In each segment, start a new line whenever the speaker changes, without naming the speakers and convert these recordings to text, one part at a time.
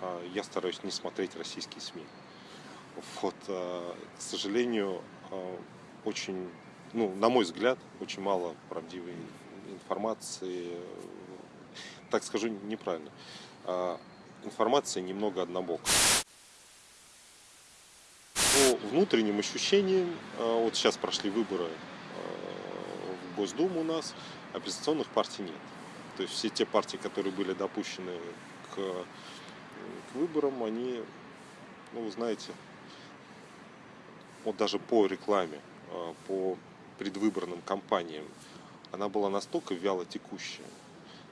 э, я стараюсь не смотреть российские СМИ. Вот, э, к сожалению, э, очень, ну, на мой взгляд, очень мало правдивой информации, так скажу неправильно, информация немного однобокая. По внутренним ощущениям, вот сейчас прошли выборы в Госдуму у нас, оппозиционных партий нет. То есть все те партии, которые были допущены к, к выборам, они, ну, вы знаете, вот даже по рекламе, э, по предвыборным кампаниям, она была настолько вяло текущая,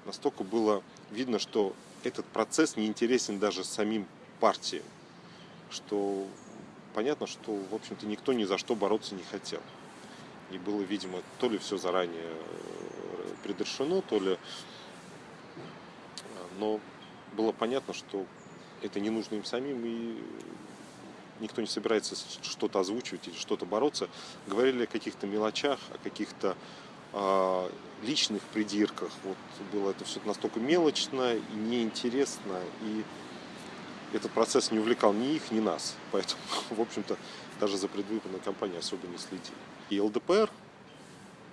настолько было видно, что этот процесс не интересен даже самим партиям, что понятно, что, в общем-то, никто ни за что бороться не хотел. И было, видимо, то ли все заранее э, предрешено, то ли... Э, но было понятно, что это не нужно им самим, и никто не собирается что-то озвучивать или что-то бороться. Говорили о каких-то мелочах, о каких-то э, личных придирках. Вот было это все настолько мелочно и неинтересно, и этот процесс не увлекал ни их, ни нас. Поэтому, в общем-то, даже за предвыборной кампанией особо не следили. И ЛДПР,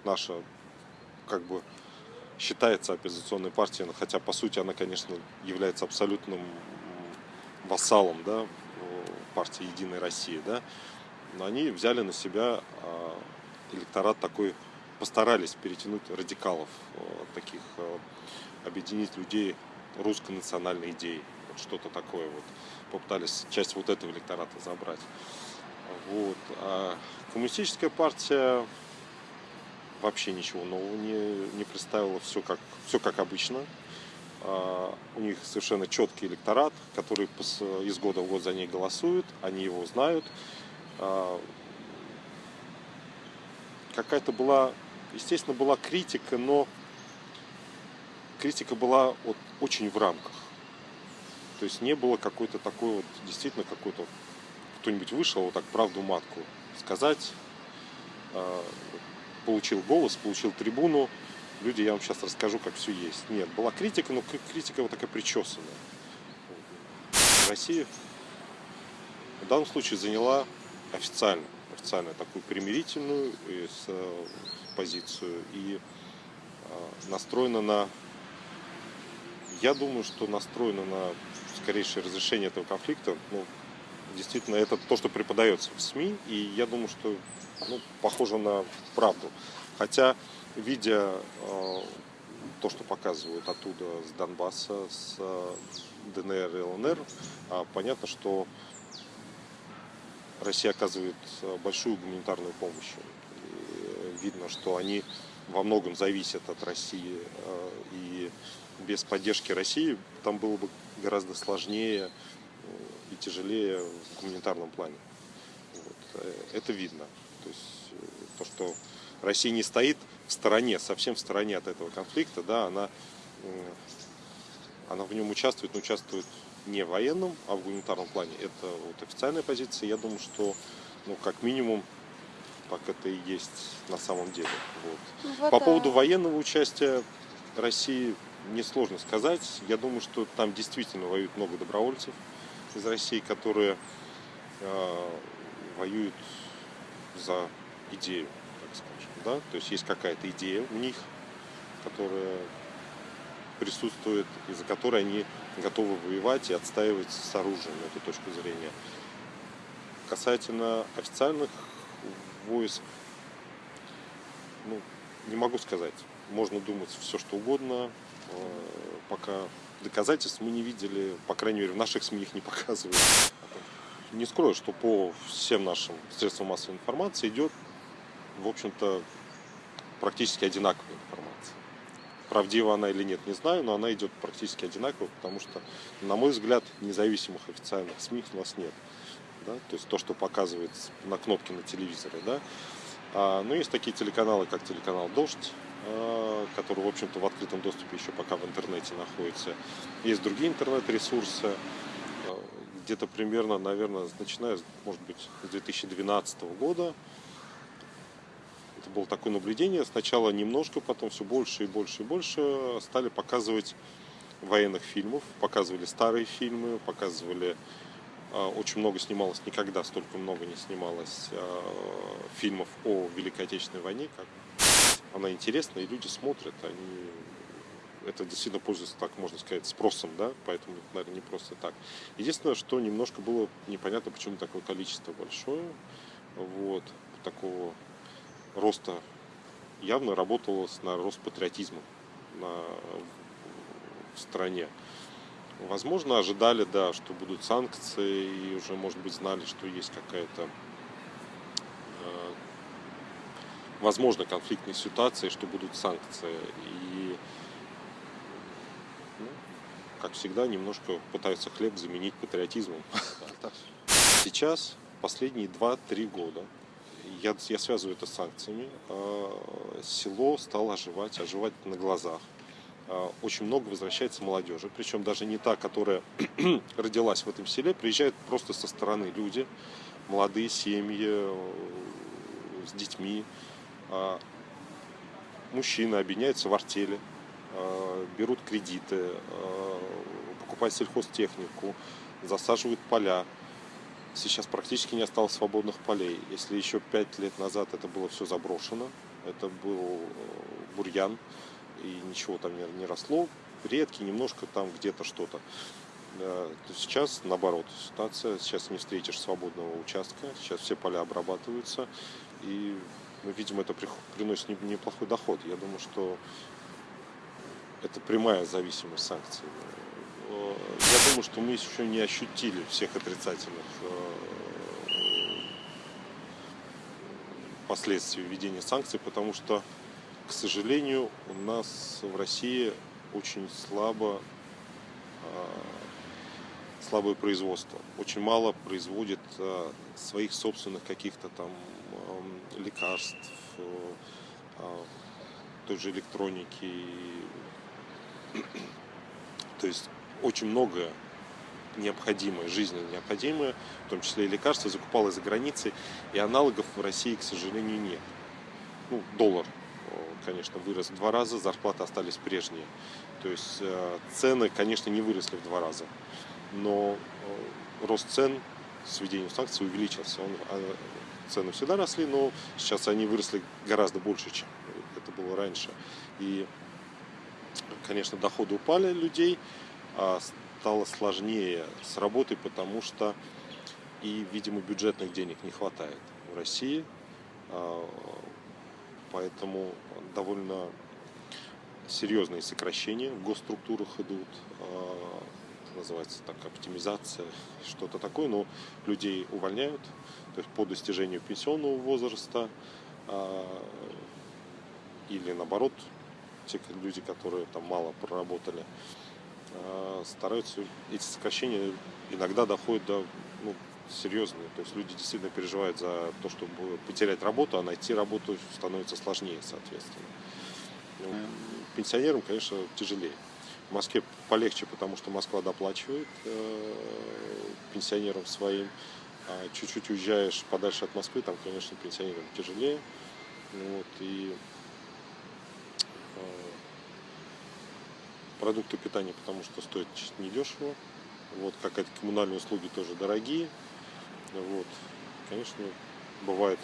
наша, как бы, считается оппозиционной партией, хотя, по сути, она, конечно, является абсолютным вассалом да, партии «Единая Россия», да, но они взяли на себя а, электорат такой, постарались перетянуть радикалов, а, таких, а, объединить людей русской национальной идеей вот что-то такое вот. Попытались часть вот этого электората забрать. Вот. А коммунистическая партия вообще ничего нового не, не представила, все как, все как обычно. А, у них совершенно четкий электорат, который из года в год за ней голосует, они его знают. А, какая-то была, естественно, была критика, но критика была вот очень в рамках. То есть не было какой-то такой вот, действительно какой-то, кто-нибудь вышел вот так правду матку сказать, а, получил голос, получил трибуну, люди, я вам сейчас расскажу, как все есть. Нет, была критика, но критика вот такая причесанная. Россия в данном случае заняла официально, официально такую примирительную э, позицию и настроена на, я думаю, что настроена на скорейшее разрешение этого конфликта, ну, действительно, это то, что преподается в СМИ, и я думаю, что ну, похоже на правду. Хотя, видя э, то, что показывают оттуда с Донбасса, с э, ДНР и ЛНР, э, понятно, что Россия оказывает э, большую гуманитарную помощь. И видно, что они во многом зависят от России, и без поддержки России там было бы гораздо сложнее и тяжелее в гуманитарном плане. Вот. Это видно. То есть то, что Россия не стоит в стороне, совсем в стороне от этого конфликта, да, она, она в нем участвует, но участвует не в военном, а в гуманитарном плане. Это вот официальная позиция. Я думаю, что ну, как минимум так это и есть на самом деле. Вот. Ну, вот По поводу военного участия России несложно сказать. Я думаю, что там действительно воюют много добровольцев из России, которые э, воюют за идею, скажем. Да? То есть есть какая-то идея у них, которая присутствует, из-за которой они готовы воевать и отстаивать с оружием эту точку зрения. Касательно официальных войск, ну, не могу сказать. Можно думать все, что угодно. Э, пока доказательств мы не видели, по крайней мере, в наших СМИ их не показывают. Не скрою, что по всем нашим средствам массовой информации идет, в общем-то, практически одинаковая информация. Правдива она или нет, не знаю, но она идет практически одинаково, потому что, на мой взгляд, независимых официальных СМИ у нас нет. Да? То есть то, что показывается на кнопке на телевизоре. Да? А, ну, есть такие телеканалы, как телеканал «Дождь», а, который, в общем-то, в открытом доступе еще пока в интернете находится. Есть другие интернет-ресурсы, а, где-то примерно, наверное, начиная, может быть, с 2012 года. Это было такое наблюдение. Сначала немножко, потом все больше и больше и больше стали показывать военных фильмов, показывали старые фильмы, показывали а, очень много снималось, никогда столько много не снималось а, фильмов о Великой Отечественной войне, как она интересна, и люди смотрят, они это действительно пользуется, так можно сказать, спросом, да, поэтому, наверное, не просто так. Единственное, что немножко было непонятно, почему такое количество большое, вот, такого роста явно работалось на рост патриотизма на, в стране. Возможно, ожидали, да, что будут санкции, и уже, может быть, знали, что есть какая-то, э, возможно, конфликтная ситуация, что будут санкции. И, ну, как всегда, немножко пытаются хлеб заменить патриотизмом. Сейчас, последние 2-3 года, я, я связываю это с санкциями, э, село стало оживать, оживать на глазах. Э, очень много возвращается молодежи, причем даже не та, которая родилась в этом селе, приезжают просто со стороны люди, молодые семьи э, с детьми, мужчины объединяются в артели, берут кредиты, покупают сельхозтехнику, засаживают поля, сейчас практически не осталось свободных полей. Если еще пять лет назад это было все заброшено, это был э, бурьян, и ничего там не, не росло, редкий, немножко там где-то что-то. То сейчас наоборот ситуация, сейчас не встретишь свободного участка, сейчас все поля обрабатываются, и ну, видим, это приносит неплохой доход. Я думаю, что это прямая зависимость санкций. Э, я думаю, что мы еще не ощутили всех отрицательных э, последствий введения санкций, потому что, к сожалению, у нас в России очень слабо э, слабое производство. Очень мало производит своих собственных каких-то там лекарств, той же электроники. То есть очень многое необходимое, жизненно необходимое, в том числе и лекарства, закупалось за границей, и аналогов в России, к сожалению, нет. Ну, доллар, конечно, вырос в два раза, зарплаты остались прежние. То есть э, цены, конечно, не выросли в два раза, но э, рост цен с введением санкций увеличился. Он, а, цены всегда росли, но сейчас они выросли гораздо больше, чем это было раньше. И, конечно, доходы упали людей, стало сложнее с работой, потому что и, видимо, бюджетных денег не хватает в России. А, поэтому довольно серьезные сокращения в госструктурах идут. А, называется так оптимизация, что-то такое. Но людей увольняют, то есть по достижению пенсионного возраста или наоборот, те люди, которые там мало проработали, стараются, эти сокращения иногда доходят до ну, серьезные. То есть люди действительно переживают за то, чтобы потерять работу, а найти работу становится сложнее, соответственно. Ну, пенсионерам, конечно, тяжелее. В Москве полегче, потому что Москва доплачивает э, пенсионерам своим. А чуть-чуть уезжаешь подальше от Москвы, там, конечно, пенсионерам тяжелее. Вот, и продукты питания, потому что стоят недешево. Вот, как эти коммунальные услуги тоже дорогие. Вот, конечно, бывают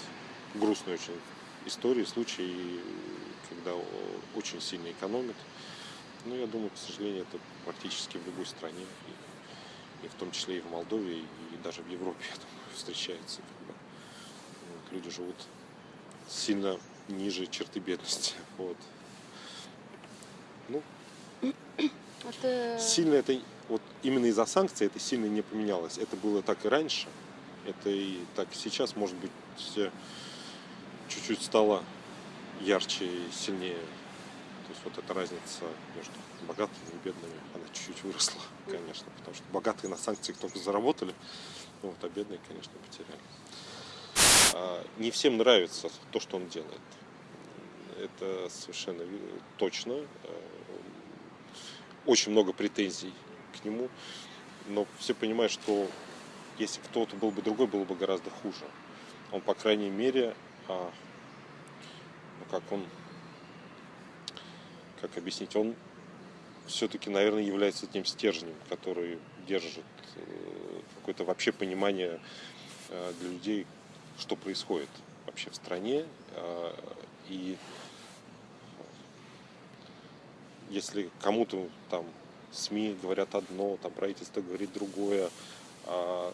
грустные очень истории, случаи, когда очень сильно экономят. Но я думаю, к сожалению, это практически в любой стране, и, и в том числе и в Молдове, и, и даже в Европе, я думаю, встречается. Когда вот, люди живут сильно ниже черты бедности. Вот. Ну, это... Сильно это, вот именно из-за санкций это сильно не поменялось. Это было так и раньше, это и так сейчас, может быть, чуть-чуть стало ярче и сильнее. То есть вот эта разница между богатыми и бедными, она чуть-чуть выросла, конечно, потому что богатые на санкциях только заработали, вот, а бедные, конечно, потеряли. А, не всем нравится то, что он делает. Это совершенно точно очень много претензий к нему, но все понимают, что если кто-то был бы другой, было бы гораздо хуже. Он, по крайней мере, а, ну, как он, как объяснить, он все-таки, наверное, является тем стержнем, который держит э, какое-то вообще понимание э, для людей, что происходит вообще в стране. Э, и если кому-то там СМИ говорят одно, там правительство говорит другое, а,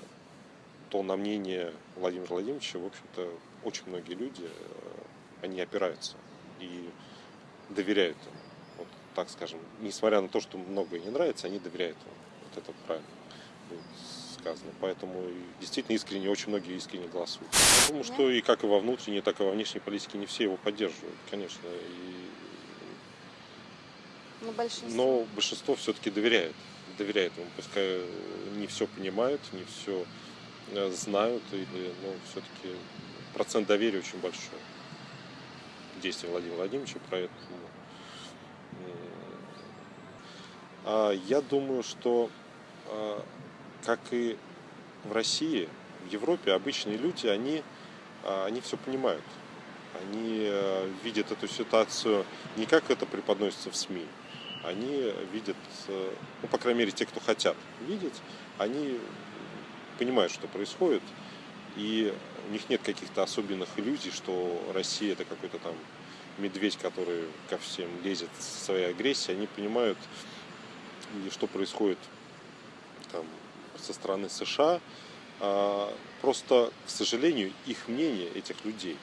то на мнение Владимира Владимировича, в общем-то, очень многие люди, они опираются и доверяют ему так скажем, несмотря на то, что многое не нравится, они доверяют ему. Вот это правильно будет сказано. Поэтому действительно искренне, очень многие искренне голосуют. Я думаю, что и как и во внутренней, так и во внешней политике не все его поддерживают, конечно. И...
Но большинство,
Но большинство все-таки доверяет. Доверяет ему. Пускай не все понимают, не все э, знают, или, но все-таки процент доверия очень большой. Действия Владимира Владимировича, поэтому а, я думаю, что, а, как и в России, в Европе обычные люди, они, они все понимают. Они видят эту ситуацию не как это преподносится в СМИ. Они видят, ну, по крайней мере, те, кто хотят видеть, они понимают, что происходит. И у них нет каких-то особенных иллюзий, что Россия это какой-то там медведь, который ко всем лезет своей агрессией. Они понимают, что происходит там, со стороны США. А, просто, к сожалению, их мнение этих людей,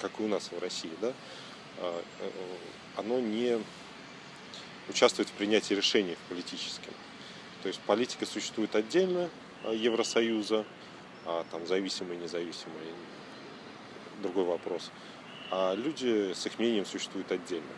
как и у нас в России, да, а, э, оно не участвует в принятии решений в политическом. То есть политика существует отдельно а, Евросоюза, а там зависимые, независимые, другой вопрос. А люди с их мнением существуют отдельно.